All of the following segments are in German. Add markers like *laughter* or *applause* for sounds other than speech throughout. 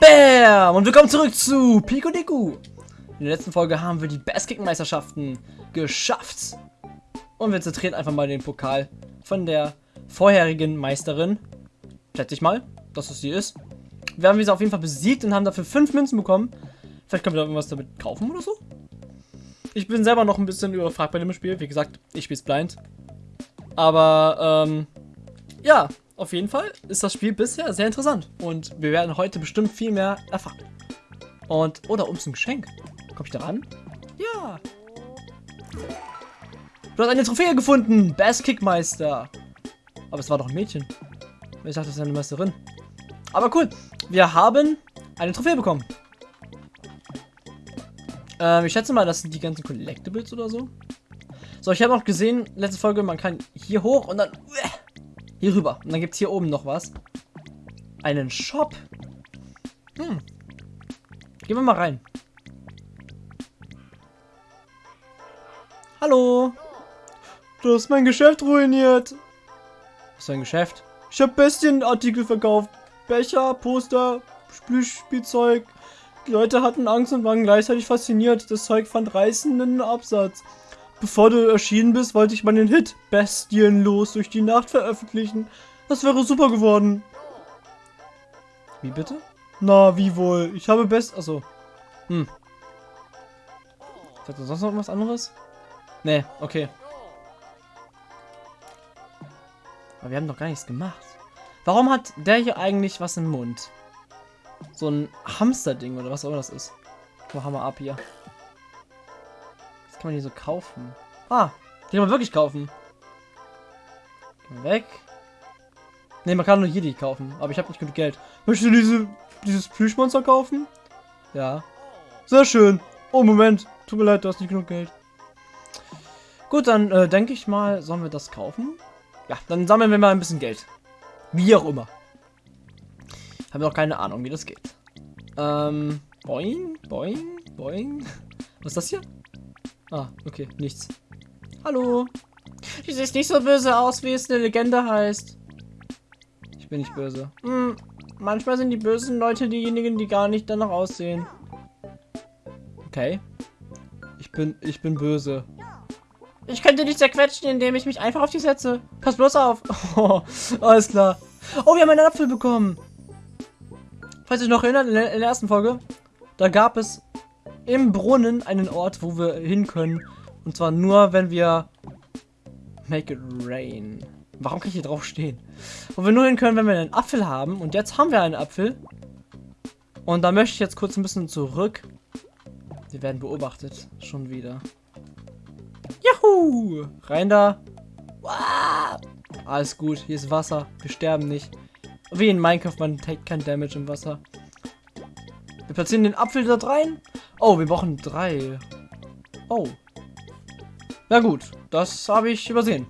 Bam! Und willkommen zurück zu Pico Diku. In der letzten Folge haben wir die Basskick-Meisterschaften geschafft. Und wir zertreten einfach mal den Pokal von der vorherigen Meisterin. Schätze ich mal, dass es sie ist. Wir haben sie auf jeden Fall besiegt und haben dafür fünf Münzen bekommen. Vielleicht können wir da irgendwas damit kaufen oder so. Ich bin selber noch ein bisschen überfragt bei dem Spiel. Wie gesagt, ich spiele es blind. Aber, ähm, ja, auf jeden Fall ist das Spiel bisher sehr interessant. Und wir werden heute bestimmt viel mehr erfahren. Und, oder oh, ums ein Geschenk. Komm ich da ran? Ja. Du hast eine Trophäe gefunden. Best Kickmeister. Aber es war doch ein Mädchen. Ich dachte, das ist eine Meisterin. Aber cool. Wir haben eine Trophäe bekommen. Ähm, ich schätze mal, das sind die ganzen Collectibles oder so. So, ich habe auch gesehen, letzte Folge, man kann hier hoch und dann hier rüber. Und dann gibt es hier oben noch was. Einen Shop. Hm. Gehen wir mal rein. Hallo. Du hast mein Geschäft ruiniert. Was ist dein Geschäft? Ich habe Bestienartikel verkauft. Becher, Poster, Spielzeug. Die Leute hatten Angst und waren gleichzeitig fasziniert. Das Zeug fand reißenden Absatz. Bevor du erschienen bist, wollte ich meinen Hit Bestienlos durch die Nacht veröffentlichen. Das wäre super geworden. Wie bitte? Na, wie wohl? Ich habe best... Achso. Hm. Sagt er sonst noch was anderes? Nee, okay. Aber wir haben doch gar nichts gemacht. Warum hat der hier eigentlich was im Mund? So ein Hamster-Ding oder was auch immer das ist. Wo haben wir ab hier? Kann man die so kaufen? Ah, die kann man wirklich kaufen. Weg. Ne, man kann nur hier die kaufen, aber ich habe nicht genug Geld. Möchtest du diese, dieses Plüschmonster kaufen? Ja. Sehr schön. Oh, Moment. Tut mir leid, du hast nicht genug Geld. Gut, dann äh, denke ich mal, sollen wir das kaufen? Ja, dann sammeln wir mal ein bisschen Geld. Wie auch immer. Haben noch keine Ahnung, wie das geht. Ähm, boing, boing, boing. Was ist das hier? Ah, okay, nichts. Hallo. Du siehst nicht so böse aus, wie es eine Legende heißt. Ich bin nicht böse. Hm, manchmal sind die bösen Leute diejenigen, die gar nicht danach aussehen. Okay. Ich bin, ich bin böse. Ich könnte dich zerquetschen, indem ich mich einfach auf dich setze. Pass bloß auf. Oh, *laughs* alles klar. Oh, wir haben einen Apfel bekommen. Falls ihr noch erinnert, in der, in der ersten Folge, da gab es im Brunnen einen Ort, wo wir hin können. Und zwar nur, wenn wir Make it rain. Warum kann ich hier drauf stehen? Wo wir nur hin können, wenn wir einen Apfel haben. Und jetzt haben wir einen Apfel. Und da möchte ich jetzt kurz ein bisschen zurück. Wir werden beobachtet. Schon wieder. Juhu! Rein da. Alles gut. Hier ist Wasser. Wir sterben nicht. Wie in Minecraft, man take kein Damage im Wasser. Wir platzieren den Apfel dort rein. Oh, wir brauchen drei. Oh. Na gut, das habe ich übersehen.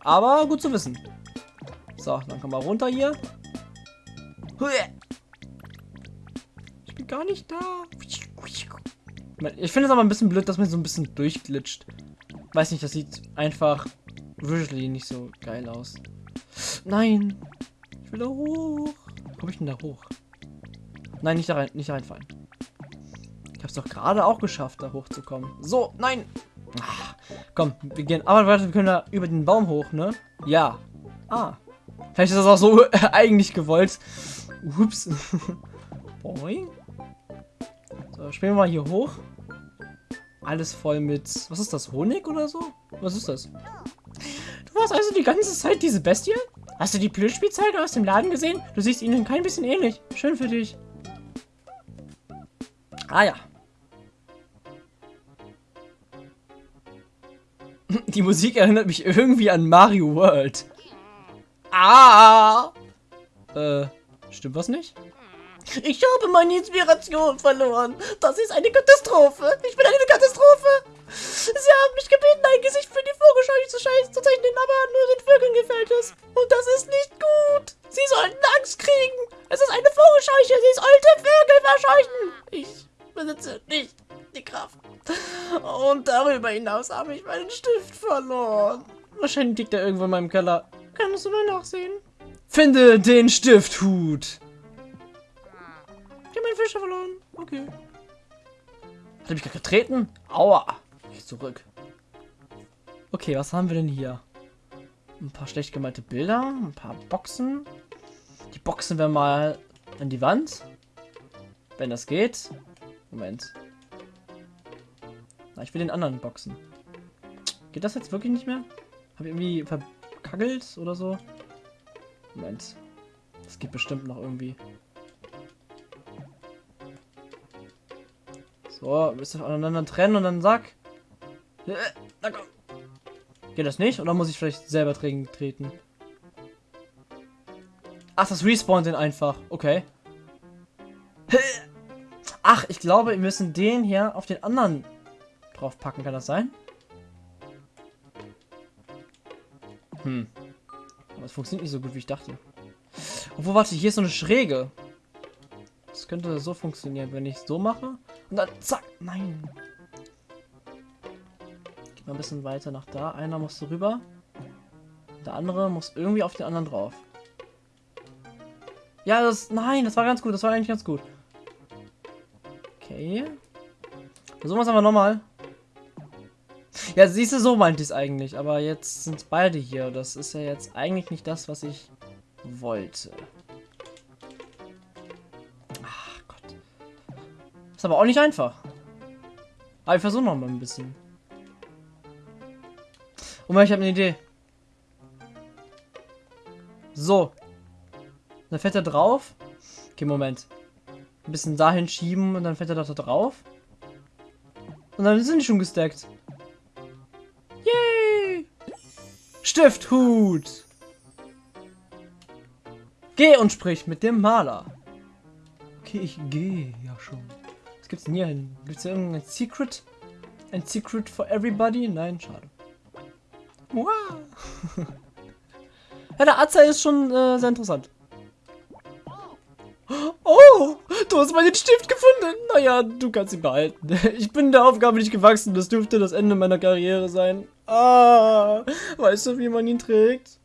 Aber gut zu wissen. So, dann kommen wir runter hier. Ich bin gar nicht da. Ich finde es aber ein bisschen blöd, dass man so ein bisschen durchglitscht. Weiß nicht, das sieht einfach visually nicht so geil aus. Nein. Ich will da hoch. Komme ich denn da hoch? Nein, nicht da rein, nicht reinfallen es doch gerade auch geschafft, da hochzukommen. So, nein. Ach, komm, wir gehen. Aber warte, wir können da über den Baum hoch, ne? Ja. Ah. Vielleicht ist das auch so *laughs* eigentlich gewollt. Ups. *laughs* Boing. So, spielen wir mal hier hoch. Alles voll mit... Was ist das? Honig oder so? Was ist das? Du warst also die ganze Zeit diese Bestie? Hast du die Plüschspielzeuge aus dem Laden gesehen? Du siehst ihnen kein bisschen ähnlich. Schön für dich. Ah ja. Die Musik erinnert mich irgendwie an Mario World. Ah! Äh, stimmt was nicht? Ich habe meine Inspiration verloren. Das ist eine Katastrophe. Ich bin eine Katastrophe. Sie haben mich gebeten, ein Gesicht für die Vogelscheuche zu, zu zeichnen, aber nur den Vögeln gefällt es. Und das ist nicht gut. Sie sollten Angst kriegen. Es ist eine Vogelscheuche. Sie sollte Vögel verscheuchen. Ich besitze nicht die Kraft. Und darüber hinaus habe ich meinen Stift verloren. Wahrscheinlich liegt er irgendwo in meinem Keller. Kannst du mal nachsehen? Finde den Stifthut. Ich habe meinen Fischer verloren. Okay. Hat er mich gerade getreten? Aua. Ich zurück. Okay, was haben wir denn hier? Ein paar schlecht gemalte Bilder, ein paar Boxen. Die boxen wir mal an die Wand. Wenn das geht. Moment. Na, ich will den anderen boxen. Geht das jetzt wirklich nicht mehr? Habe ich irgendwie verkackelt oder so? Moment. Das geht bestimmt noch irgendwie. So, müsst ihr voneinander trennen und dann sack. Äh, na komm. Geht das nicht? Oder muss ich vielleicht selber treten? Ach, das respawnt den einfach. Okay. Ach, ich glaube, wir müssen den hier auf den anderen drauf packen. Kann das sein? Hm. Aber es funktioniert nicht so gut, wie ich dachte. Obwohl, warte, hier ist so eine Schräge. Das könnte so funktionieren, wenn ich so mache. Und dann zack. Nein. Geh mal ein bisschen weiter nach da. Einer muss so rüber. Der andere muss irgendwie auf den anderen drauf. Ja, das... Nein, das war ganz gut. Das war eigentlich ganz gut. Okay. Versuchen wir es aber nochmal. Ja, siehst du, so meint ich es eigentlich. Aber jetzt sind beide hier. Das ist ja jetzt eigentlich nicht das, was ich wollte. Ach Gott. Ist aber auch nicht einfach. Aber ich versuche noch mal ein bisschen. Und ich habe eine Idee. So. Dann fährt er drauf. Okay, Moment. Ein bisschen dahin schieben und dann fährt er da drauf. Und dann sind die schon gestackt. Stifthut! Geh und sprich mit dem Maler. Okay, ich gehe ja schon. Was gibt's denn hier hin? Gibt's hier irgendein Secret? Ein Secret for everybody? Nein, schade. Wow. *laughs* ja, der Atzer ist schon äh, sehr interessant. Oh, du hast meinen Stift gefunden. Naja, du kannst ihn behalten. Ich bin der Aufgabe nicht gewachsen. Das dürfte das Ende meiner Karriere sein. Ah, weißt du, wie man ihn trägt?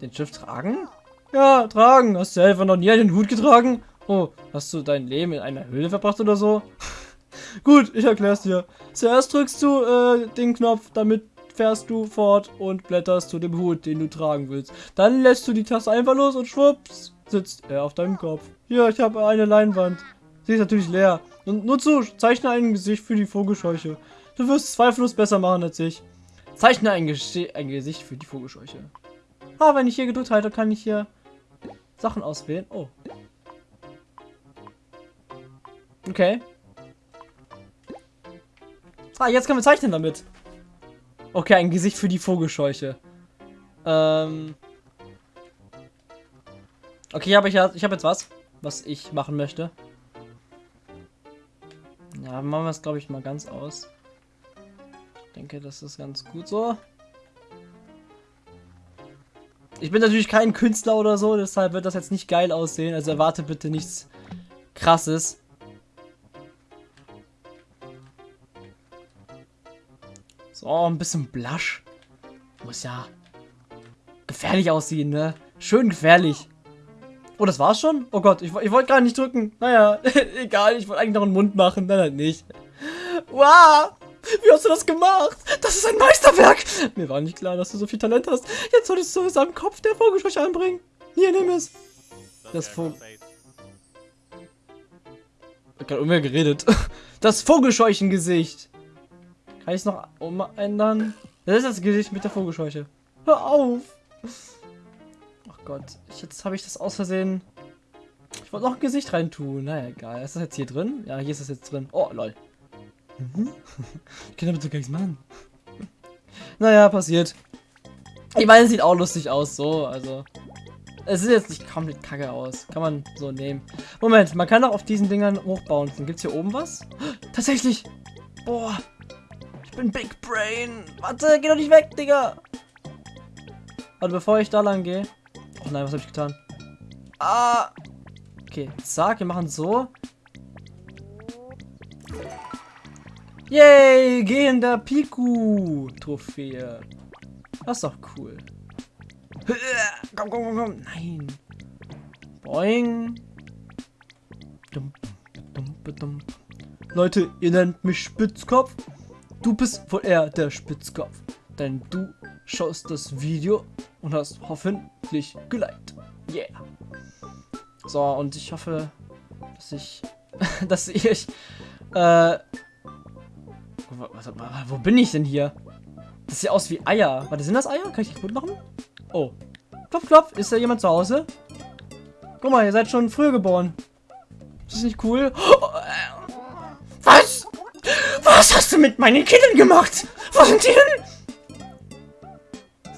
Den Stift tragen? Ja, tragen. Hast du einfach noch nie einen Hut getragen? Oh, hast du dein Leben in einer Höhle verbracht oder so? *laughs* Gut, ich erklär's dir. Zuerst drückst du äh, den Knopf, damit fährst du fort und blätterst zu dem Hut, den du tragen willst. Dann lässt du die Taste einfach los und schwupps, sitzt er auf deinem Kopf. Hier, ich habe eine Leinwand. Sie ist natürlich leer. Und nur zu, zeichne ein Gesicht für die Vogelscheuche. Du wirst es zweifellos besser machen als ich. Zeichne ein, ein Gesicht für die Vogelscheuche. Ah, wenn ich hier gedrückt halte, kann ich hier Sachen auswählen. Oh. Okay. Ah, jetzt können wir zeichnen damit. Okay, ein Gesicht für die Vogelscheuche. Ähm. Okay, aber ich, ich habe jetzt was, was ich machen möchte. Ja, machen wir es, glaube ich, mal ganz aus. Ich denke, das ist ganz gut so. Ich bin natürlich kein Künstler oder so, deshalb wird das jetzt nicht geil aussehen. Also erwarte bitte nichts krasses. So, ein bisschen Blush. Muss ja gefährlich aussehen, ne? Schön gefährlich. Oh, das war's schon? Oh Gott, ich, ich wollte gar nicht drücken. Naja, *laughs* egal, ich wollte eigentlich noch einen Mund machen. Nein, halt nicht. Wow! Wie hast du das gemacht? Das ist ein Meisterwerk! Mir war nicht klar, dass du so viel Talent hast. Jetzt solltest du es am Kopf der Vogelscheuche anbringen. Hier, nimm es. Das Vogel... Ich hab gerade mehr geredet. *laughs* Das Vogelscheuchengesicht. Kann ich es noch umändern? Das ist das Gesicht mit der Vogelscheuche. Hör auf! Ach Gott, ich, jetzt habe ich das aus Versehen... Ich wollte noch ein Gesicht reintun. Naja, egal. Ist das jetzt hier drin? Ja, hier ist das jetzt drin. Oh, lol. Mhm. ich kann damit so gar nichts machen. Naja, passiert. Ich meine, es sieht auch lustig aus, so, also. Es sieht jetzt nicht komplett kacke aus. Kann man so nehmen. Moment, man kann auch auf diesen Dingern hochbauen. Gibt es hier oben was? *gasps* Tatsächlich! Boah! Ich bin Big Brain! Warte, geh doch nicht weg, Digga! Warte, bevor ich da lang gehe. Oh nein, was habe ich getan? Ah! Okay, zack, wir machen so. Yay, gehender Piku-Trophäe. Das ist doch cool. Komm, komm, komm, komm. Nein. Boing. Leute, ihr nennt mich Spitzkopf. Du bist wohl eher der Spitzkopf. Denn du schaust das Video und hast hoffentlich geliked. Yeah. So, und ich hoffe, dass ich, *laughs* dass ich, äh, was, wo bin ich denn hier? Das sieht aus wie Eier. Warte, sind das Eier? Kann ich die kaputt machen? Oh. Klopf, klopf. Ist da jemand zu Hause? Guck mal, ihr seid schon früher geboren. Ist das nicht cool? Was? Was hast du mit meinen Kindern gemacht? Wo sind die hin?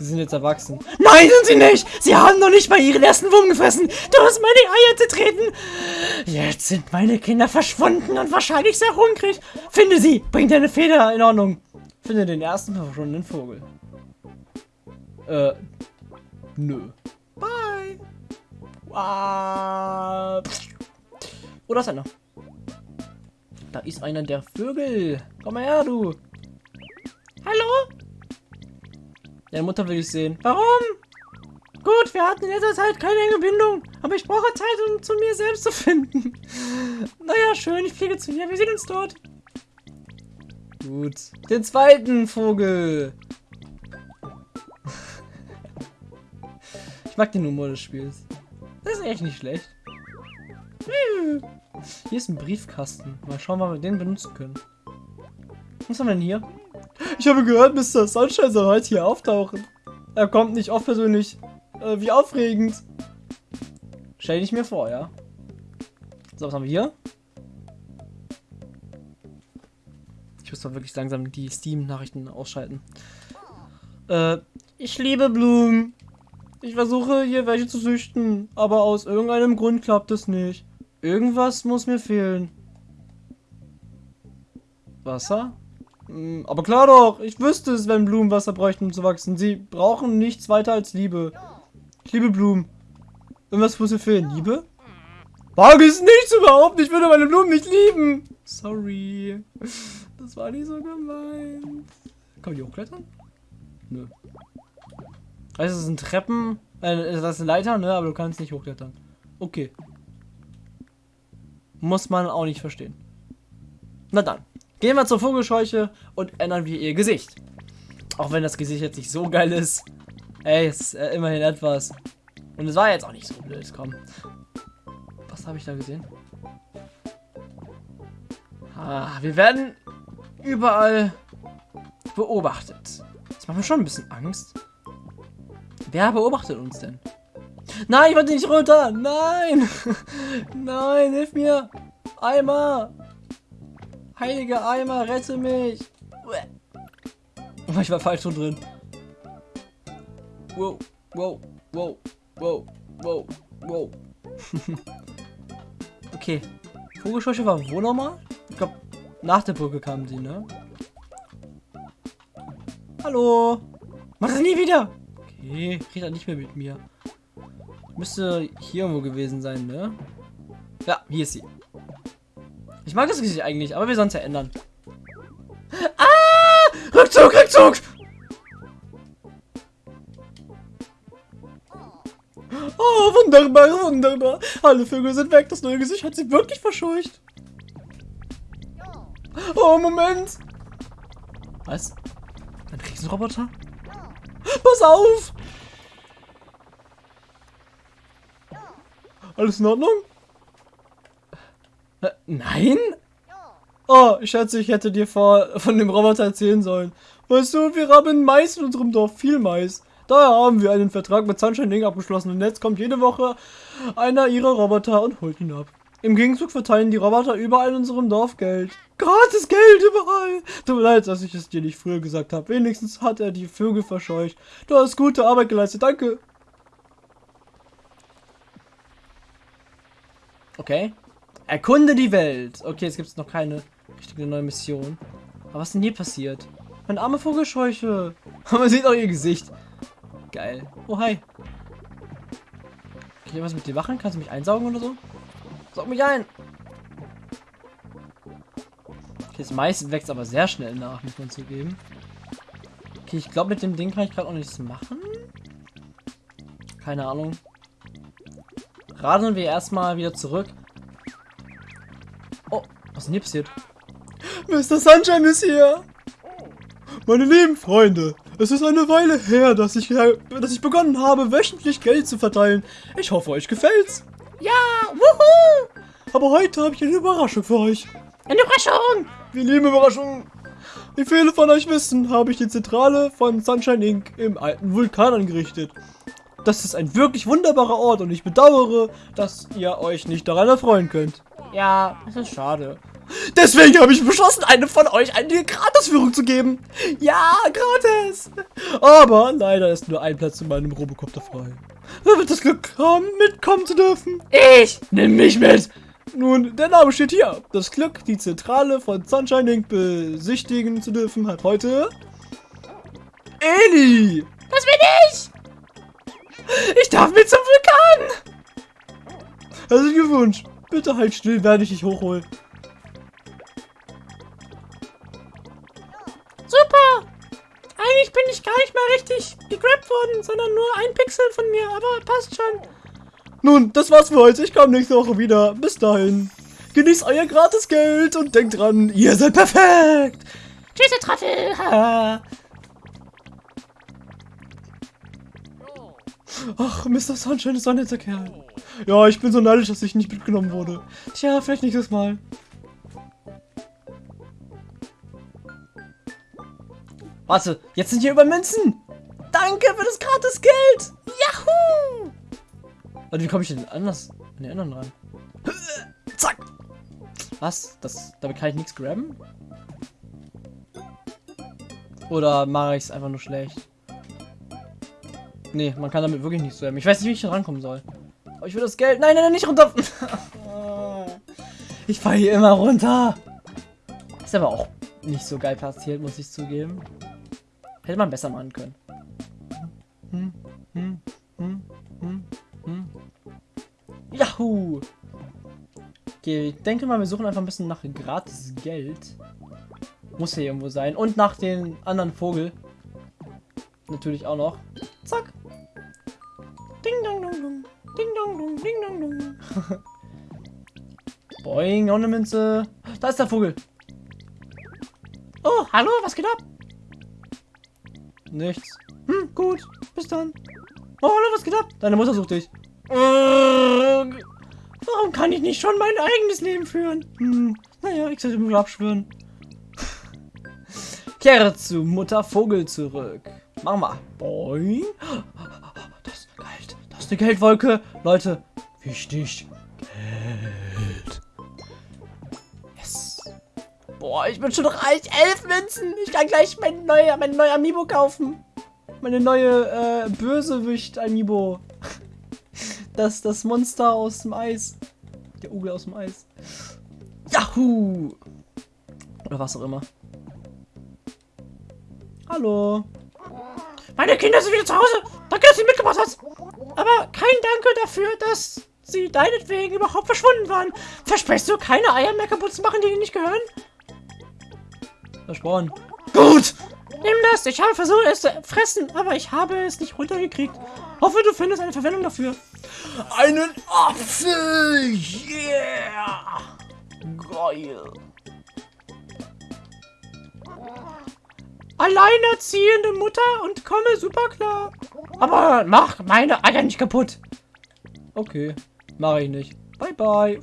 Sie sind jetzt erwachsen. Nein, sind sie nicht! Sie haben noch nicht mal ihren ersten Wurm gefressen! Du hast meine Eier zertreten! Jetzt sind meine Kinder verschwunden und wahrscheinlich sehr hungrig. Finde sie! Bring deine Feder in Ordnung. Finde den ersten verschwundenen Vogel. Äh, nö. Bye! Oh, da ist einer. Da ist einer der Vögel. Komm mal her, du. Hallo? Deine Mutter will ich sehen. Warum? Gut, wir hatten in letzter Zeit keine enge Bindung, aber ich brauche Zeit, um zu mir selbst zu finden. *laughs* naja, schön, ich fliege zu ihr. Wir sehen uns dort. Gut. Den zweiten Vogel. *laughs* ich mag den Humor des Spiels. Das ist echt nicht schlecht. Hier ist ein Briefkasten. Mal schauen, ob wir den benutzen können. Was haben wir denn hier? Ich habe gehört, Mr. Sunshine soll heute hier auftauchen. Er kommt nicht oft persönlich. Äh, wie aufregend. Stell ich mir vor, ja. So, was haben wir hier? Ich muss doch wirklich langsam die Steam-Nachrichten ausschalten. Äh, ich liebe Blumen. Ich versuche hier welche zu züchten, aber aus irgendeinem Grund klappt es nicht. Irgendwas muss mir fehlen. Wasser? Hm, aber klar doch, ich wüsste es, wenn Blumen Wasser bräuchten, um zu wachsen. Sie brauchen nichts weiter als Liebe. Ich liebe Blumen. Irgendwas muss mir fehlen. Liebe? Wage es nicht überhaupt. Ich würde meine Blumen nicht lieben. Sorry. Das war nicht so gemeint. Kann man die hochklettern? Nö. Also es sind Treppen. Äh, das ist eine Leiter, ne? Aber du kannst nicht hochklettern. Okay. Muss man auch nicht verstehen. Na dann. Gehen wir zur Vogelscheuche und ändern wir ihr Gesicht. Auch wenn das Gesicht jetzt nicht so geil ist. Ey, ist äh, immerhin etwas. Und es war jetzt auch nicht so blöd, komm. Was habe ich da gesehen? Ah, wir werden überall beobachtet. Das macht mir schon ein bisschen Angst. Wer beobachtet uns denn? Nein, ich wollte nicht runter. Nein. *laughs* Nein, hilf mir. Eimer. Heiliger Eimer, rette mich. Ich war falsch schon drin. Wow, wow, wow, wow, wow, wow. *laughs* okay. Vogelscheuche war wo nochmal? Ich glaube, nach der Brücke kamen sie, ne? Hallo. Mach das nie wieder. Okay, redet nicht mehr mit mir. Müsste hier irgendwo gewesen sein, ne? Ja, hier ist sie. Ich mag das Gesicht eigentlich, aber wir sollen es ja ändern. Ah! Rückzug, Rückzug! Oh, wunderbar, wunderbar. Alle Vögel sind weg. Das neue Gesicht hat sie wirklich verscheucht. Oh, Moment. Was? Ein Riesenroboter? Pass auf! Alles in Ordnung? Nein? Oh, ich schätze, ich hätte dir vor, von dem Roboter erzählen sollen. Weißt du, wir haben Mais in unserem Dorf, viel Mais. Daher haben wir einen Vertrag mit Sunshine Inc. abgeschlossen und jetzt kommt jede Woche einer ihrer Roboter und holt ihn ab. Im Gegenzug verteilen die Roboter überall in unserem Dorf Geld. Gratis Geld überall. Tut mir leid, dass ich es dir nicht früher gesagt habe. Wenigstens hat er die Vögel verscheucht. Du hast gute Arbeit geleistet. Danke. Okay. Erkunde die Welt. Okay, jetzt gibt es noch keine richtige neue Mission. Aber was ist denn hier passiert? Meine arme Vogelscheuche. *laughs* Man sieht auch ihr Gesicht. Geil. Oh, hi. Kann ich was mit dir machen? Kannst du mich einsaugen oder so? Saug mich ein! Okay, das Mais wächst aber sehr schnell nach, muss man zugeben. Okay, ich glaube, mit dem Ding kann ich gerade auch nichts machen. Keine Ahnung. Radeln wir erstmal wieder zurück. Was ist denn hier passiert? Mr. Sunshine ist hier. Meine lieben Freunde, es ist eine Weile her, dass ich, dass ich begonnen habe, wöchentlich Geld zu verteilen. Ich hoffe, euch gefällt's. Ja, wuhu! Aber heute habe ich eine Überraschung für euch. Eine Überraschung! Wir lieben Überraschungen. Wie viele von euch wissen, habe ich die Zentrale von Sunshine Inc. im alten Vulkan angerichtet. Das ist ein wirklich wunderbarer Ort und ich bedauere, dass ihr euch nicht daran erfreuen könnt. Ja, das ist schade. Deswegen habe ich beschlossen, einem von euch eine Gratisführung zu geben. Ja, gratis. Aber leider ist nur ein Platz in meinem Robocopter frei. Wer wird das Glück haben, mitkommen zu dürfen? Ich! Nimm mich mit! Nun, der Name steht hier. Das Glück, die Zentrale von Sunshine Inc. besichtigen zu dürfen, hat heute... Eli! Das bin ich! Ich darf mit zum Vulkan! Herzlichen Glückwunsch. Bitte halt still, werde ich dich hochholen. Eigentlich bin ich gar nicht mal richtig gegrabt worden, sondern nur ein Pixel von mir, aber passt schon. Nun, das war's für heute. Ich komme nächste Woche wieder. Bis dahin. Genießt euer Gratisgeld und denkt dran, ihr seid perfekt. Tschüss, ihr Trottel! Ach, Mr. Sunshine ist ein netter Kerl. Ja, ich bin so neidisch, dass ich nicht mitgenommen wurde. Tja, vielleicht nächstes Mal. Warte, jetzt sind hier über Münzen. Danke für das Gratisgeld. Yahoo! Warte, wie komme ich denn anders an die anderen ran? Zack! Was? Das, damit kann ich nichts grabben? Oder mache ich es einfach nur schlecht? Nee, man kann damit wirklich nichts grabben. Ich weiß nicht, wie ich hier rankommen soll. Aber ich will das Geld. Nein, nein, nein, nicht runter. *laughs* ich fahre hier immer runter. Ist aber auch nicht so geil passiert, muss ich zugeben. Hätte man besser machen können. Hm, hm, hm, hm, hm. Yahoo! Okay, ich denke mal, wir suchen einfach ein bisschen nach gratis Geld. Muss hier irgendwo sein. Und nach den anderen Vogel. Natürlich auch noch. Zack. Ding dong dong dong. Ding dong dong. Ding dong dong. *laughs* Boing, auch eine Münze. Da ist der Vogel. Oh, hallo, was geht ab? Nichts. Hm, gut. Bis dann. Oh, hallo, was geht ab? Deine Mutter sucht dich. Warum kann ich nicht schon mein eigenes Leben führen? Hm, naja, ich sollte mir abschwören. Kehre zu Mutter Vogel zurück. Mach mal. Boing. Das Geld. Das ist eine Geldwolke. Leute, wichtig. Geld. Boah, ich bin schon reich. Elf Münzen. Ich kann gleich mein neuer, mein neuer Amiibo kaufen. Meine neue äh, Bösewicht-Amiibo. *laughs* Das, das Monster aus dem Eis. Der Ugel aus dem Eis. Yahoo! Oder was auch immer. Hallo. Meine Kinder sind wieder zu Hause. Danke, dass du sie mitgebracht hast. Aber kein Danke dafür, dass sie deinetwegen überhaupt verschwunden waren. Versprichst du, keine Eier mehr kaputt zu machen, die dir nicht gehören? Versprochen. Gut! Nimm das. Ich habe versucht, es zu fressen, aber ich habe es nicht runtergekriegt. Hoffe, du findest eine Verwendung dafür. Einen Apfel! Yeah! Geil. Alleinerziehende Mutter und komme super klar. Aber mach meine Eier nicht kaputt. Okay, mache ich nicht. Bye bye.